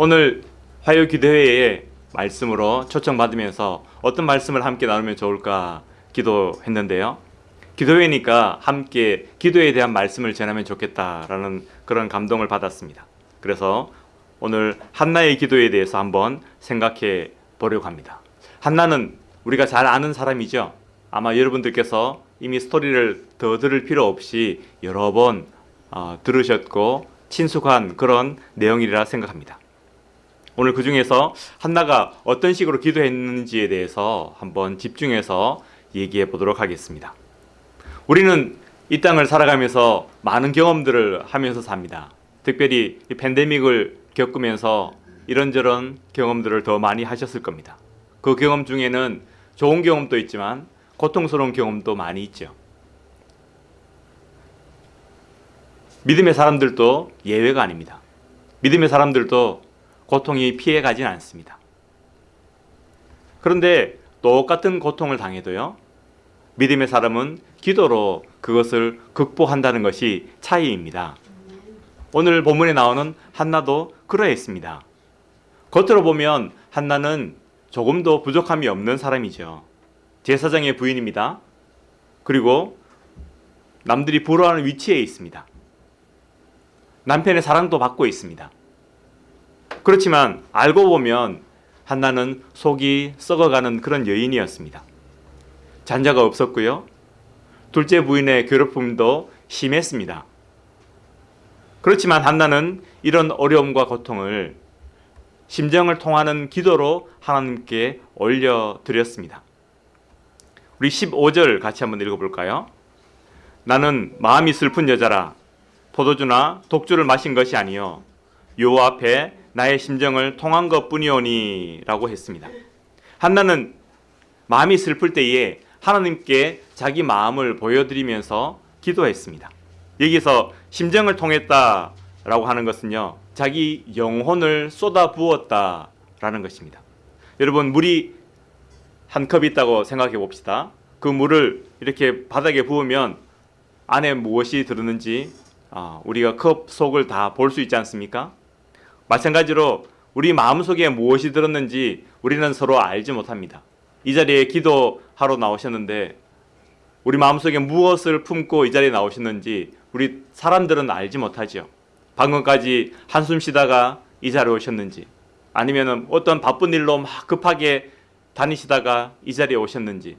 오늘 화요 기도회에 말씀으로 초청받으면서 어떤 말씀을 함께 나누면 좋을까 기도했는데요. 기도회니까 함께 기도에 대한 말씀을 전하면 좋겠다라는 그런 감동을 받았습니다. 그래서 오늘 한나의 기도에 대해서 한번 생각해 보려고 합니다. 한나는 우리가 잘 아는 사람이죠. 아마 여러분들께서 이미 스토리를 더 들을 필요 없이 여러 번 어, 들으셨고 친숙한 그런 내용이라 생각합니다. 오늘 그 중에서 한나가 어떤 식으로 기도했는지에 대해서 한번 집중해서 얘기해 보도록 하겠습니다. 우리는 이 땅을 살아가면서 많은 경험들을 하면서 삽니다. 특별히 이 팬데믹을 겪으면서 이런저런 경험들을 더 많이 하셨을 겁니다. 그 경험 중에는 좋은 경험도 있지만 고통스러운 경험도 많이 있죠. 믿음의 사람들도 예외가 아닙니다. 믿음의 사람들도 고통이 피해 가진 않습니다. 그런데 똑같은 고통을 당해도요. 믿음의 사람은 기도로 그것을 극복한다는 것이 차이입니다. 오늘 본문에 나오는 한나도 그러했습니다. 겉으로 보면 한나는 조금도 부족함이 없는 사람이죠. 제사장의 부인입니다. 그리고 남들이 부러워하는 위치에 있습니다. 남편의 사랑도 받고 있습니다. 그렇지만 알고 보면 한나는 속이 썩어가는 그런 여인이었습니다. 잔자가 없었고요. 둘째 부인의 괴롭힘도 심했습니다. 그렇지만 한나는 이런 어려움과 고통을 심정을 통하는 기도로 하나님께 올려드렸습니다. 우리 15절 같이 한번 읽어볼까요? 나는 마음이 슬픈 여자라 포도주나 독주를 마신 것이 아니요 요 앞에 나의 심정을 통한 것뿐이오니 라고 했습니다. 한나는 마음이 슬플 때에 하나님께 자기 마음을 보여드리면서 기도했습니다. 여기서 심정을 통했다 라고 하는 것은요. 자기 영혼을 쏟아 부었다 라는 것입니다. 여러분 물이 한 컵 있다고 생각해 봅시다. 그 물을 이렇게 바닥에 부으면 안에 무엇이 들었는지 아, 우리가 컵 속을 다 볼 수 있지 않습니까? 마찬가지로 우리 마음속에 무엇이 들었는지 우리는 서로 알지 못합니다. 이 자리에 기도하러 나오셨는데 우리 마음속에 무엇을 품고 이 자리에 나오셨는지 우리 사람들은 알지 못하죠. 방금까지 한숨 쉬다가 이 자리에 오셨는지 아니면 어떤 바쁜 일로 막 급하게 다니시다가 이 자리에 오셨는지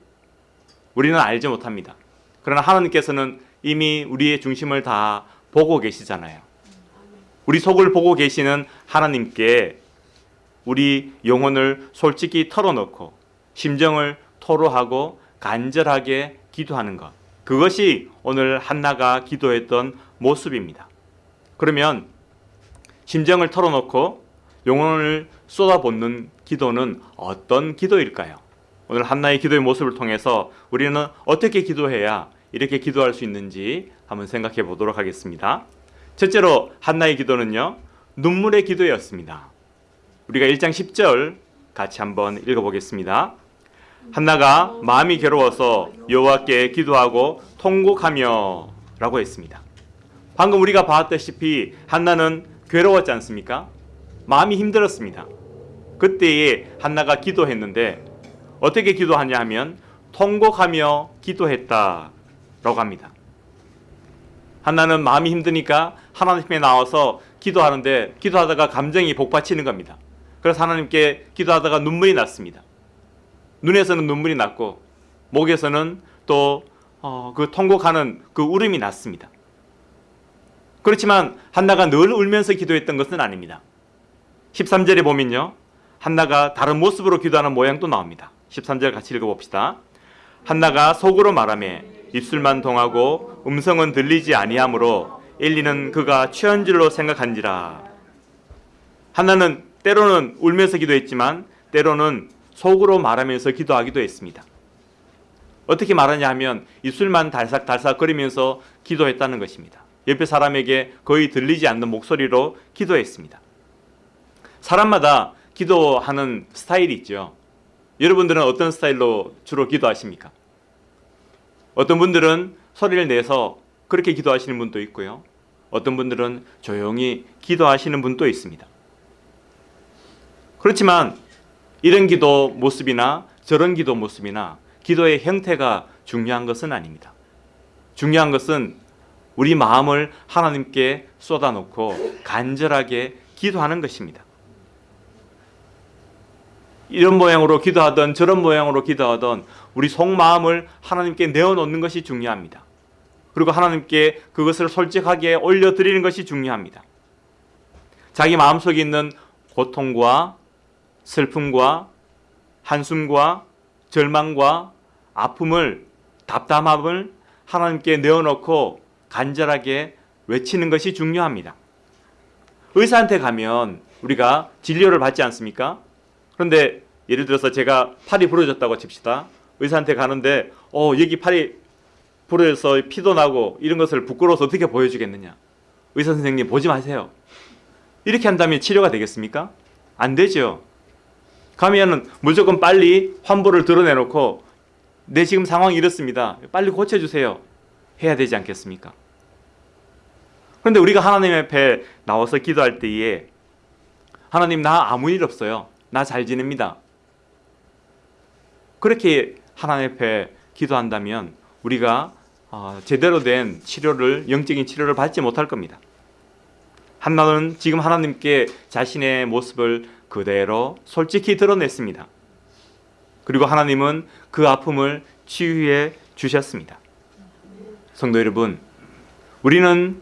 우리는 알지 못합니다. 그러나 하나님께서는 이미 우리의 중심을 다 보고 계시잖아요. 우리 속을 보고 계시는 하나님께 우리 영혼을 솔직히 털어놓고 심정을 토로하고 간절하게 기도하는 것. 그것이 오늘 한나가 기도했던 모습입니다. 그러면 심정을 털어놓고 영혼을 쏟아붓는 기도는 어떤 기도일까요? 오늘 한나의 기도의 모습을 통해서 우리는 어떻게 기도해야 이렇게 기도할 수 있는지 한번 생각해 보도록 하겠습니다. 첫째로 한나의 기도는요. 눈물의 기도였습니다. 우리가 1장 10절 같이 한번 읽어보겠습니다. 한나가 마음이 괴로워서 여호와께 기도하고 통곡하며 라고 했습니다. 방금 우리가 봤다시피 한나는 괴로웠지 않습니까? 마음이 힘들었습니다. 그때에 한나가 기도했는데 어떻게 기도하냐 하면 통곡하며 기도했다 라고 합니다. 한나는 마음이 힘드니까 하나님께 나와서 기도하는데 기도하다가 감정이 복받치는 겁니다. 그래서 하나님께 기도하다가 눈물이 났습니다. 눈에서는 눈물이 났고 목에서는 또그 어, 통곡하는 그 울음이 났습니다. 그렇지만 한나가 늘 울면서 기도했던 것은 아닙니다. 13절에 보면요. 한나가 다른 모습으로 기도하는 모양도 나옵니다. 13절 같이 읽어봅시다. 한나가 속으로 말하며 입술만 동하고 음성은 들리지 아니하므로 엘리는 그가 취한 줄로 생각한지라. 한나는 때로는 울면서 기도했지만 때로는 속으로 말하면서 기도하기도 했습니다. 어떻게 말하냐 하면 입술만 달싹달싹 거리면서 기도했다는 것입니다. 옆에 사람에게 거의 들리지 않는 목소리로 기도했습니다. 사람마다 기도하는 스타일이 있죠. 여러분들은 어떤 스타일로 주로 기도하십니까? 어떤 분들은 소리를 내서 그렇게 기도하시는 분도 있고요. 어떤 분들은 조용히 기도하시는 분도 있습니다. 그렇지만 이런 기도 모습이나 저런 기도 모습이나 기도의 형태가 중요한 것은 아닙니다. 중요한 것은 우리 마음을 하나님께 쏟아놓고 간절하게 기도하는 것입니다. 이런 모양으로 기도하던 저런 모양으로 기도하던 우리 속마음을 하나님께 내어놓는 것이 중요합니다. 그리고 하나님께 그것을 솔직하게 올려드리는 것이 중요합니다. 자기 마음속에 있는 고통과 슬픔과 한숨과 절망과 아픔을 답답함을 하나님께 내어놓고 간절하게 외치는 것이 중요합니다. 의사한테 가면 우리가 진료를 받지 않습니까? 그런데 예를 들어서 제가 팔이 부러졌다고 칩시다. 의사한테 가는데 어 여기 팔이 부러져서 피도 나고 이런 것을 부끄러워서 어떻게 보여주겠느냐? 의사 선생님 보지 마세요. 이렇게 한다면 치료가 되겠습니까? 안 되죠. 가면은 무조건 빨리 환부를 드러내놓고 내 지금 상황이 이렇습니다. 빨리 고쳐주세요. 해야 되지 않겠습니까? 그런데 우리가 하나님 앞에 나와서 기도할 때에 하나님 나 아무 일 없어요. 나 잘 지냅니다. 그렇게 하나님 앞에 기도한다면 우리가 어, 제대로 된 치료를 영적인 치료를 받지 못할 겁니다. 한나는 지금 하나님께 자신의 모습을 그대로 솔직히 드러냈습니다. 그리고 하나님은 그 아픔을 치유해 주셨습니다. 성도 여러분, 우리는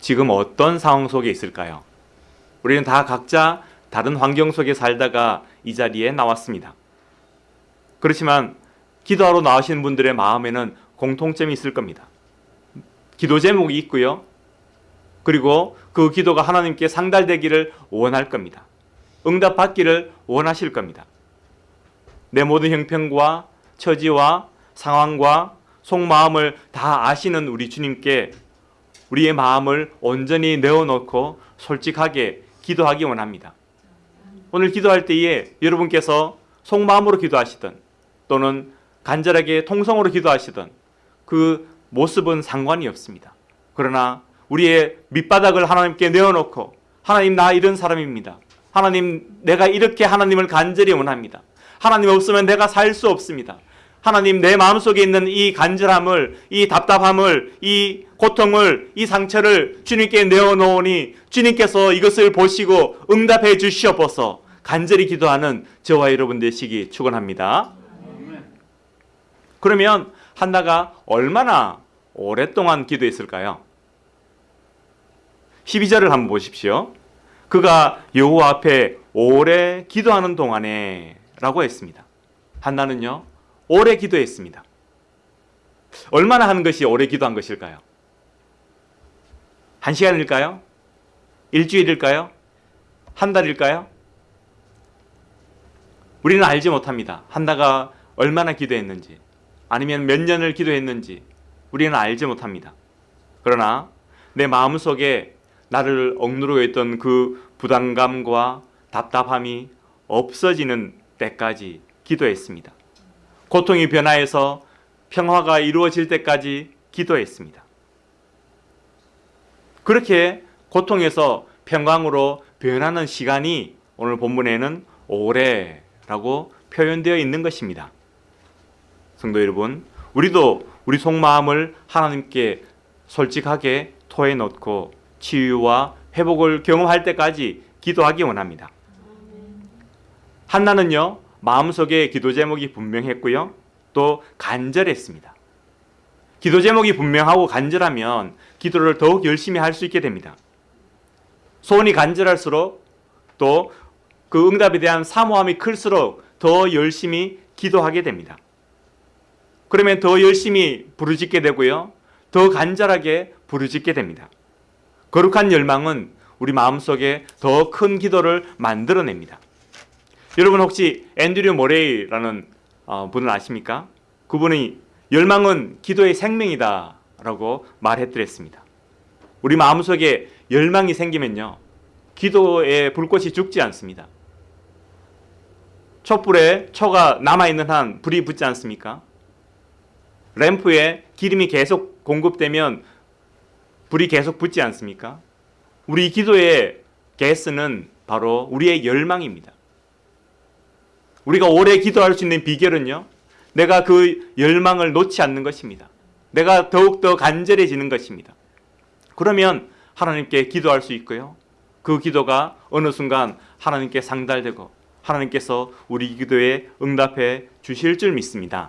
지금 어떤 상황 속에 있을까요? 우리는 다 각자 다른 환경 속에 살다가 이 자리에 나왔습니다. 그렇지만 기도하러 나오시는 분들의 마음에는 공통점이 있을 겁니다. 기도 제목이 있고요. 그리고 그 기도가 하나님께 상달되기를 원할 겁니다. 응답 받기를 원하실 겁니다. 내 모든 형편과 처지와 상황과 속마음을 다 아시는 우리 주님께 우리의 마음을 온전히 내어놓고 솔직하게 기도하기 원합니다. 오늘 기도할 때에 여러분께서 속마음으로 기도하시든 또는 간절하게 통성으로 기도하시든 그 모습은 상관이 없습니다. 그러나 우리의 밑바닥을 하나님께 내어놓고 하나님 나 이런 사람입니다. 하나님 내가 이렇게 하나님을 간절히 원합니다. 하나님 없으면 내가 살 수 없습니다. 하나님 내 마음속에 있는 이 간절함을 이 답답함을 이 고통을 이 상처를 주님께 내어놓으니 주님께서 이것을 보시고 응답해 주시옵소서 간절히 기도하는 저와 여러분 되시기 축원합니다. 그러면 한나가 얼마나 오랫동안 기도했을까요? 12절을 한번 보십시오. 그가 여호와 앞에 오래 기도하는 동안에 라고 했습니다. 한나는요. 오래 기도했습니다. 얼마나 하는 것이 오래 기도한 것일까요? 한 시간일까요? 일주일일까요? 한 달일까요? 우리는 알지 못합니다. 한나가 얼마나 기도했는지 아니면 몇 년을 기도했는지 우리는 알지 못합니다. 그러나 내 마음속에 나를 억누르고 있던 그 부담감과 답답함이 없어지는 때까지 기도했습니다. 고통이 변화해서 평화가 이루어질 때까지 기도했습니다. 그렇게 고통에서 평강으로 변하는 시간이 오늘 본문에는 오래라고 표현되어 있는 것입니다. 성도 여러분, 우리도 우리 속마음을 하나님께 솔직하게 토해 놓고 치유와 회복을 경험할 때까지 기도하기 원합니다. 한나는요, 마음속에 기도 제목이 분명했고요. 또 간절했습니다. 기도 제목이 분명하고 간절하면 기도를 더욱 열심히 할 수 있게 됩니다. 소원이 간절할수록 또 그 응답에 대한 사모함이 클수록 더 열심히 기도하게 됩니다. 그러면 더 열심히 부르짖게 되고요. 더 간절하게 부르짖게 됩니다. 거룩한 열망은 우리 마음속에 더 큰 기도를 만들어냅니다. 여러분 혹시 앤드류 모레이라는 어, 분을 아십니까? 그분이 열망은 기도의 생명이다 라고 말했더랬습니다. 우리 마음속에 열망이 생기면요. 기도의 불꽃이 죽지 않습니다. 촛불에 초가 남아있는 한 불이 붙지 않습니까? 램프에 기름이 계속 공급되면 불이 계속 붙지 않습니까? 우리 기도의 가스는 바로 우리의 열망입니다. 우리가 오래 기도할 수 있는 비결은요. 내가 그 열망을 놓지 않는 것입니다. 내가 더욱더 간절해지는 것입니다. 그러면 하나님께 기도할 수 있고요. 그 기도가 어느 순간 하나님께 상달되고 하나님께서 우리 기도에 응답해 주실 줄 믿습니다.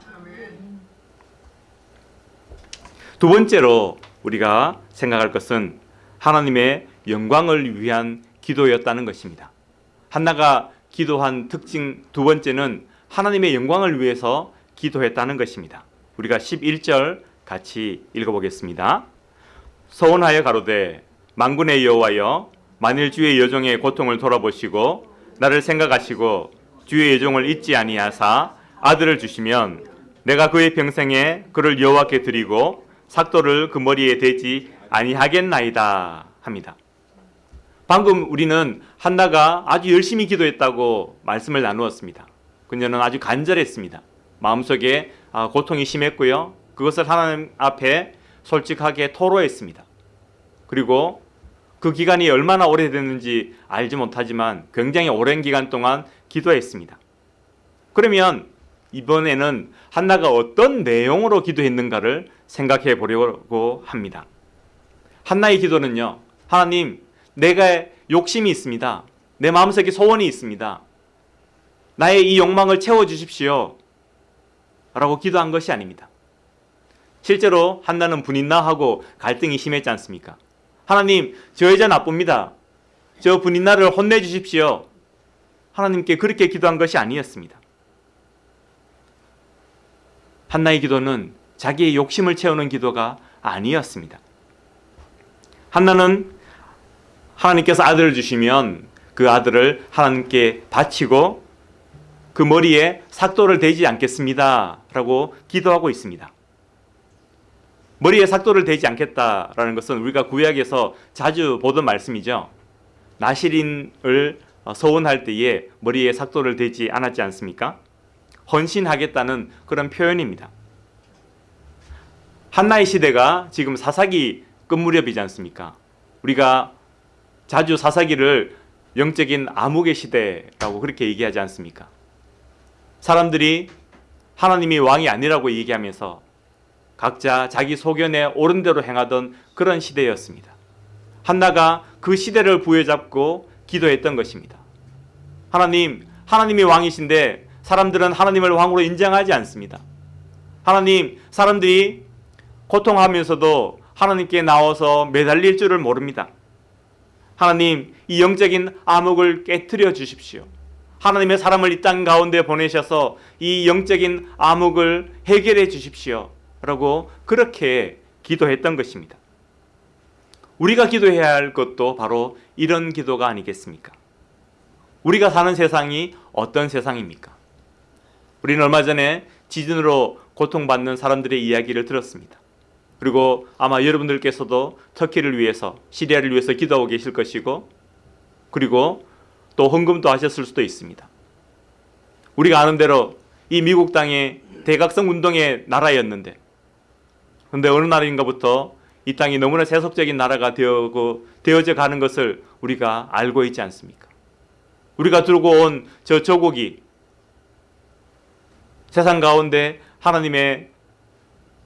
두 번째로 우리가 생각할 것은 하나님의 영광을 위한 기도였다는 것입니다. 한나가 기도한 특징 두 번째는 하나님의 영광을 위해서 기도했다는 것입니다. 우리가 11절 같이 읽어보겠습니다. 서원하여 가로되 만군의 여호와여 만일 주의 여종의 고통을 돌아보시고 나를 생각하시고 주의 여종을 잊지 아니하사 아들을 주시면 내가 그의 평생에 그를 여호와께 드리고 삭도를 그 머리에 대지 아니하겠나이다 합니다. 방금 우리는 한나가 아주 열심히 기도했다고 말씀을 나누었습니다. 그녀는 아주 간절했습니다. 마음속에 아, 고통이 심했고요. 그것을 하나님 앞에 솔직하게 토로했습니다. 그리고 그 기간이 얼마나 오래됐는지 알지 못하지만 굉장히 오랜 기간 동안 기도했습니다. 그러면 이번에는 한나가 어떤 내용으로 기도했는가를 생각해 보려고 합니다. 한나의 기도는요. 하나님, 내가 욕심이 있습니다. 내 마음속에 소원이 있습니다. 나의 이 욕망을 채워 주십시오. 라고 기도한 것이 아닙니다. 실제로 한나는 분인나 하고 갈등이 심했지 않습니까? 하나님, 저 여자 나쁩니다. 저 분인나를 혼내 주십시오. 하나님께 그렇게 기도한 것이 아니었습니다. 한나의 기도는 자기의 욕심을 채우는 기도가 아니었습니다. 한나는 하나님께서 아들을 주시면 그 아들을 하나님께 바치고 그 머리에 삭도를 대지 않겠습니다. 라고 기도하고 있습니다. 머리에 삭도를 대지 않겠다라는 것은 우리가 구약에서 자주 보던 말씀이죠. 나시린을 서원할 때에 머리에 삭도를 대지 않았지 않습니까? 헌신하겠다는 그런 표현입니다. 한나의 시대가 지금 사사기 끝 무렵이지 않습니까? 우리가 자주 사사기를 영적인 암흑의 시대라고 그렇게 얘기하지 않습니까? 사람들이 하나님이 왕이 아니라고 얘기하면서 각자 자기 소견에 옳은 대로 행하던 그런 시대였습니다. 한나가 그 시대를 부여잡고 기도했던 것입니다. 하나님, 하나님이 왕이신데 사람들은 하나님을 왕으로 인정하지 않습니다. 하나님, 사람들이 고통하면서도 하나님께 나와서 매달릴 줄을 모릅니다. 하나님, 이 영적인 암흑을 깨뜨려 주십시오. 하나님의 사람을 이 땅 가운데 보내셔서 이 영적인 암흑을 해결해 주십시오. 라고 그렇게 기도했던 것입니다. 우리가 기도해야 할 것도 바로 이런 기도가 아니겠습니까? 우리가 사는 세상이 어떤 세상입니까? 우리는 얼마 전에 지진으로 고통받는 사람들의 이야기를 들었습니다. 그리고 아마 여러분들께서도 터키를 위해서 시리아를 위해서 기도하고 계실 것이고 그리고 또 헌금도 하셨을 수도 있습니다. 우리가 아는 대로 이 미국 땅이 대각성 운동의 나라였는데 그런데 어느 날인가부터 이 땅이 너무나 세속적인 나라가 되어고 되어져 가는 것을 우리가 알고 있지 않습니까? 우리가 들고 온 저 조국이 세상 가운데 하나님의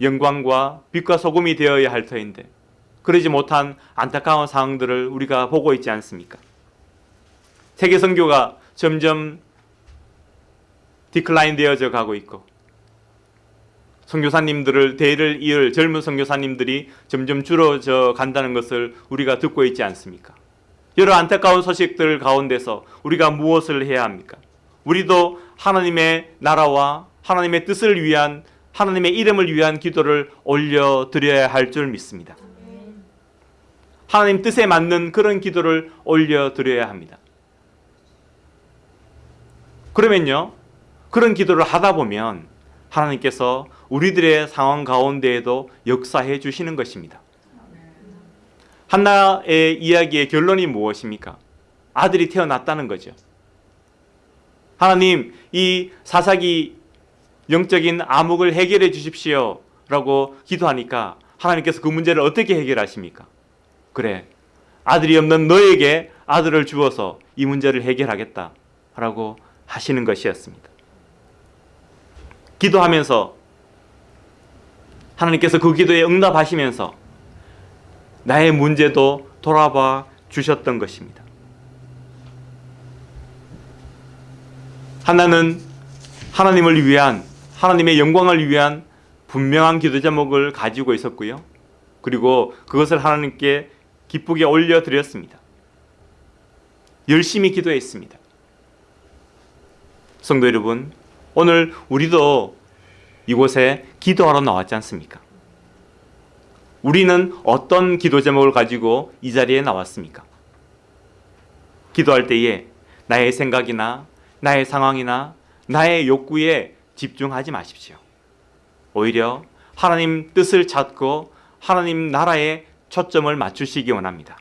영광과 빛과 소금이 되어야 할 터인데 그러지 못한 안타까운 상황들을 우리가 보고 있지 않습니까? 세계 선교가 점점 디클라인 되어져 가고 있고 선교사님들을 대를 이을 젊은 선교사님들이 점점 줄어져 간다는 것을 우리가 듣고 있지 않습니까? 여러 안타까운 소식들 가운데서 우리가 무엇을 해야 합니까? 우리도 하나님의 나라와 하나님의 뜻을 위한 하나님의 이름을 위한 기도를 올려 드려야 할 줄 믿습니다. 하나님 뜻에 맞는 그런 기도를 올려 드려야 합니다. 그러면요. 그런 기도를 하다 보면 하나님께서 우리들의 상황 가운데에도 역사해 주시는 것입니다. 한나의 이야기의 결론이 무엇입니까? 아들이 태어났다는 거죠. 하나님, 이 사사기 영적인 암흑을 해결해 주십시오. 라고 기도하니까 하나님께서 그 문제를 어떻게 해결하십니까? 그래. 아들이 없는 너에게 아들을 주어서 이 문제를 해결하겠다. 라고 하시는 것이었습니다. 기도하면서 하나님께서 그 기도에 응답하시면서 나의 문제도 돌아봐 주셨던 것입니다. 하나는 하나님을 위한 하나님의 영광을 위한 분명한 기도 제목을 가지고 있었고요. 그리고 그것을 하나님께 기쁘게 올려 드렸습니다. 열심히 기도했습니다. 성도 여러분, 오늘 우리도 이곳에 기도하러 나왔지 않습니까? 우리는 어떤 기도 제목을 가지고 이 자리에 나왔습니까? 기도할 때에 나의 생각이나 나의 상황이나 나의 욕구에 집중하지 마십시오. 오히려 하나님 뜻을 찾고 하나님 나라에 초점을 맞추시기 원합니다.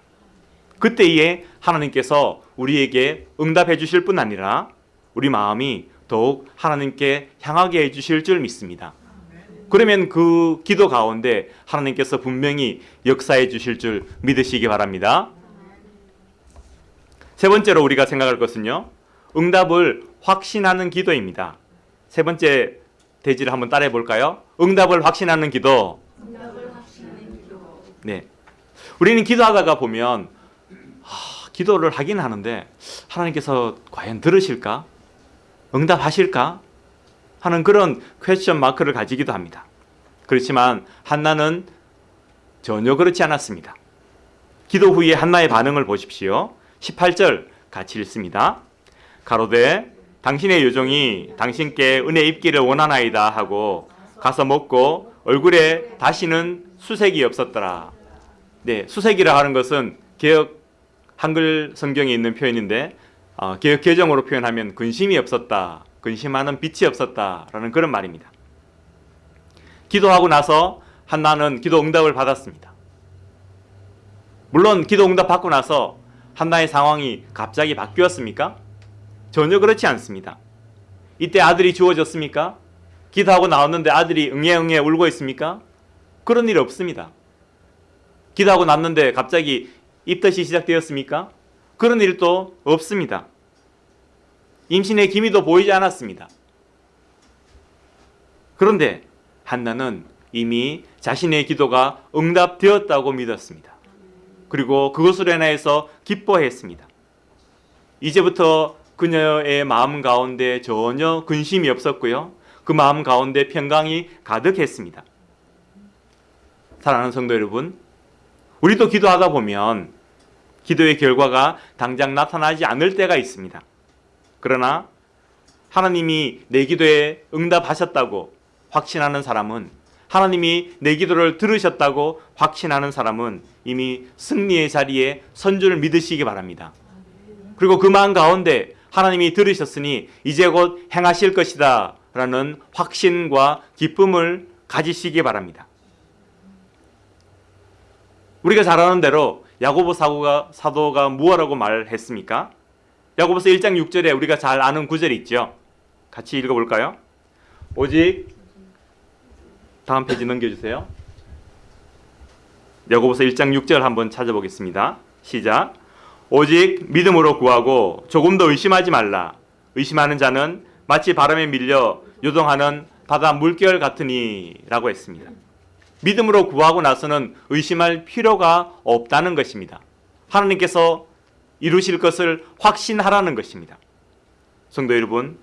그때에 하나님께서 우리에게 응답해 주실 뿐 아니라 우리 마음이 더욱 하나님께 향하게 해 주실 줄 믿습니다. 그러면 그 기도 가운데 하나님께서 분명히 역사해 주실 줄 믿으시기 바랍니다. 세 번째로 우리가 생각할 것은요. 응답을 확신하는 기도입니다. 세 번째 대지를 한번 따라해 볼까요? 응답을 확신하는 기도. 네. 우리는 기도하다가 보면 하, 기도를 하긴 하는데 하나님께서 과연 들으실까? 응답하실까? 하는 그런 퀘스천 마크를 가지기도 합니다. 그렇지만 한나는 전혀 그렇지 않았습니다. 기도 후에 한나의 반응을 보십시오. 18절 같이 읽습니다. 가로되 당신의 요정이 당신께 은혜 입기를 원하나이다 하고 가서 먹고 얼굴에 다시는 수색이 없었더라. 네, 수색이라 하는 것은 개혁 한글 성경에 있는 표현인데 어, 개혁 개정으로 표현하면 근심이 없었다, 근심하는 빛이 없었다라는 그런 말입니다. 기도하고 나서 한나는 기도 응답을 받았습니다. 물론 기도 응답 받고 나서 한나의 상황이 갑자기 바뀌었습니까? 전혀 그렇지 않습니다. 이때 아들이 주어졌습니까? 기도하고 나왔는데 아들이 응애응애 울고 있습니까? 그런 일 없습니다. 기도하고 났는데 갑자기 입덧이 시작되었습니까? 그런 일도 없습니다. 임신의 기미도 보이지 않았습니다. 그런데 한나는 이미 자신의 기도가 응답되었다고 믿었습니다. 그리고 그것으로 인하여서 기뻐했습니다. 이제부터 그녀의 마음 가운데 전혀 근심이 없었고요. 그 마음 가운데 평강이 가득했습니다. 사랑하는 성도 여러분, 우리도 기도하다 보면 기도의 결과가 당장 나타나지 않을 때가 있습니다. 그러나 하나님이 내 기도에 응답하셨다고 확신하는 사람은 하나님이 내 기도를 들으셨다고 확신하는 사람은 이미 승리의 자리에 선주를 믿으시기 바랍니다. 그리고 그 마음 가운데 하나님이 들으셨으니 이제 곧 행하실 것이다 라는 확신과 기쁨을 가지시기 바랍니다. 우리가 잘 아는 대로 야고보 사도가, 사도가 무엇라고 말했습니까? 야고보서 1장 6절에 우리가 잘 아는 구절이 있죠. 같이 읽어볼까요? 오직 다음 페이지 넘겨주세요. 야고보서 1장 6절 한번 찾아보겠습니다. 시작. 오직 믿음으로 구하고 조금 더 의심하지 말라. 의심하는 자는 마치 바람에 밀려 요동하는 바다 물결 같으니라고 했습니다. 믿음으로 구하고 나서는 의심할 필요가 없다는 것입니다. 하나님께서 이루실 것을 확신하라는 것입니다. 성도 여러분,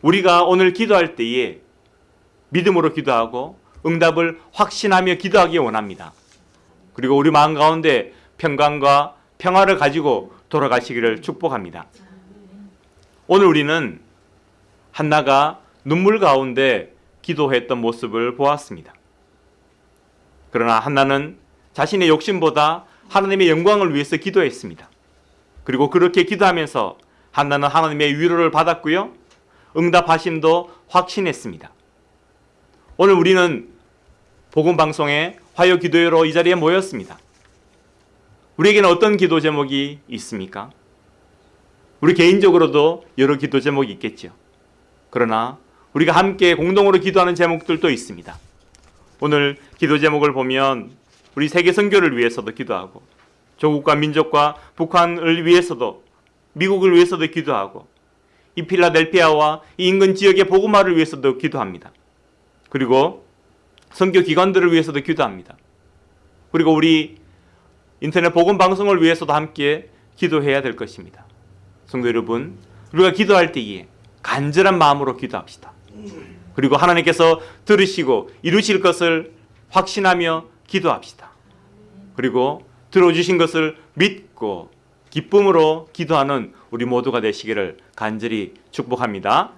우리가 오늘 기도할 때에 믿음으로 기도하고 응답을 확신하며 기도하기 원합니다. 그리고 우리 마음 가운데 평강과 평화를 가지고 돌아가시기를 축복합니다. 오늘 우리는 한나가 눈물 가운데 기도했던 모습을 보았습니다. 그러나 한나는 자신의 욕심보다 하나님의 영광을 위해서 기도했습니다. 그리고 그렇게 기도하면서 한나는 하나님의 위로를 받았고요. 응답하심도 확신했습니다. 오늘 우리는 복음 방송에 화요 기도회로 이 자리에 모였습니다. 우리에게는 어떤 기도 제목이 있습니까? 우리 개인적으로도 여러 기도 제목이 있겠죠. 그러나 우리가 함께 공동으로 기도하는 제목들도 있습니다. 오늘 기도 제목을 보면 우리 세계 선교를 위해서도 기도하고 조국과 민족과 북한을 위해서도 미국을 위해서도 기도하고 이 필라델피아와 이 인근 지역의 복음화를 위해서도 기도합니다. 그리고 선교 기관들을 위해서도 기도합니다. 그리고 우리 인터넷 복음 방송을 위해서도 함께 기도해야 될 것입니다. 성도 여러분, 우리가 기도할 때에 간절한 마음으로 기도합시다. 그리고 하나님께서 들으시고 이루실 것을 확신하며 기도합시다. 그리고 들어주신 것을 믿고 기쁨으로 기도하는 우리 모두가 되시기를 간절히 축복합니다.